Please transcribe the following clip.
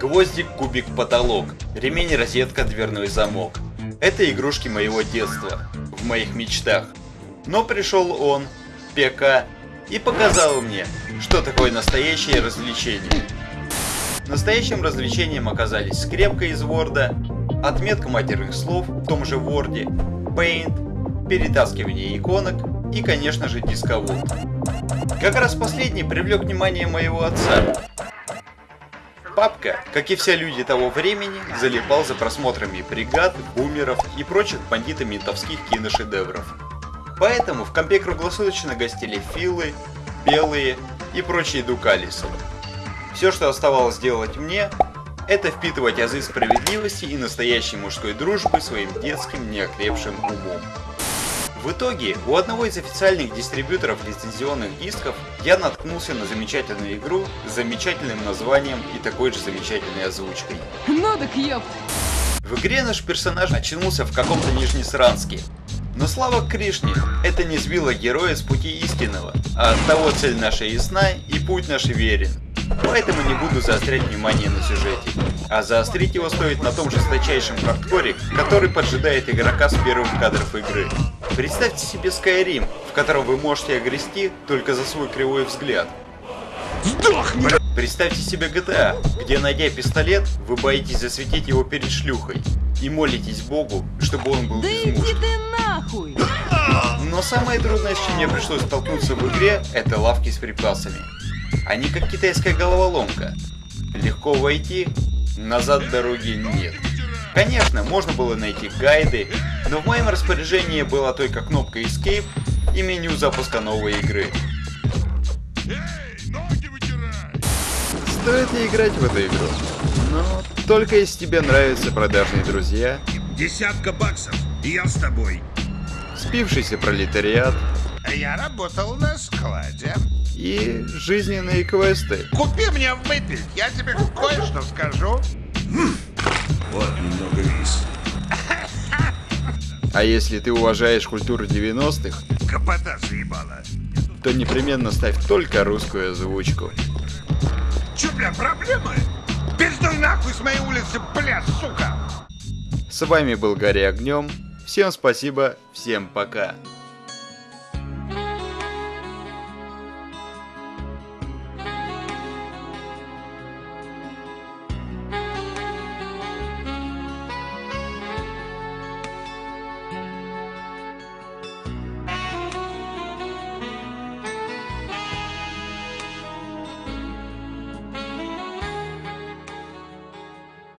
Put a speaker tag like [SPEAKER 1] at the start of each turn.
[SPEAKER 1] Гвоздик, кубик, потолок, ремень, розетка, дверной замок. Это игрушки моего детства, в моих мечтах. Но пришел он, ПК, и показал мне, что такое настоящее развлечение. Настоящим развлечением оказались скрепка из Ворда, отметка матерных слов в том же Ворде, Paint, перетаскивание иконок и, конечно же, дисковод. Как раз последний привлек внимание моего отца. Папка, как и все люди того времени, залипал за просмотрами бригад, бумеров и прочих бандито-ментовских киношедевров. Поэтому в компе круглосуточно гостили Филы, Белые и прочие Дукалисы. Все, что оставалось делать мне, это впитывать азы справедливости и настоящей мужской дружбы своим детским неокрепшим умом. В итоге, у одного из официальных дистрибьюторов лицензионных дисков я наткнулся на замечательную игру с замечательным названием и такой же замечательной озвучкой.
[SPEAKER 2] Ну так ёпт.
[SPEAKER 1] В игре наш персонаж очнулся в каком-то Нижнесранске. Но слава Кришне, это не сбило героя с пути истинного, а от того цель наша ясна и путь наш верен. Поэтому не буду заострять внимание на сюжете. А заострить его стоит на том жесточайшем хардкоре, который поджидает игрока с первых кадров игры. Представьте себе Skyrim, в котором вы можете огрести только за свой кривой взгляд.
[SPEAKER 2] Сдохни!
[SPEAKER 1] Представьте себе GTA, где найдя пистолет, вы боитесь засветить его перед шлюхой и молитесь Богу, чтобы он был
[SPEAKER 2] Да
[SPEAKER 1] без
[SPEAKER 2] иди
[SPEAKER 1] мужа.
[SPEAKER 2] ты нахуй!
[SPEAKER 1] Но самое трудное, с чем мне пришлось столкнуться в игре, это лавки с припасами. Они как китайская головоломка. Легко войти, назад дороги нет. Конечно, можно было найти гайды, но в моем распоряжении была только кнопка Escape и меню запуска новой игры. Стоит ли играть в эту игру? Но только если тебе нравятся продажные друзья,
[SPEAKER 3] Десятка баксов, и я с тобой.
[SPEAKER 1] спившийся пролетариат
[SPEAKER 3] Я работал на складе.
[SPEAKER 1] И жизненные квесты.
[SPEAKER 3] Купи мне выпить, я тебе кое-что скажу. Вот немного вис.
[SPEAKER 1] А если ты уважаешь культуру 90-х,
[SPEAKER 3] Капота заебала.
[SPEAKER 1] то непременно ставь только русскую озвучку.
[SPEAKER 3] Че, бля, проблемы? Пиздуй нахуй с моей улицы, бля, сука!
[SPEAKER 1] С вами был Гарри Огнем. Всем спасибо, всем пока.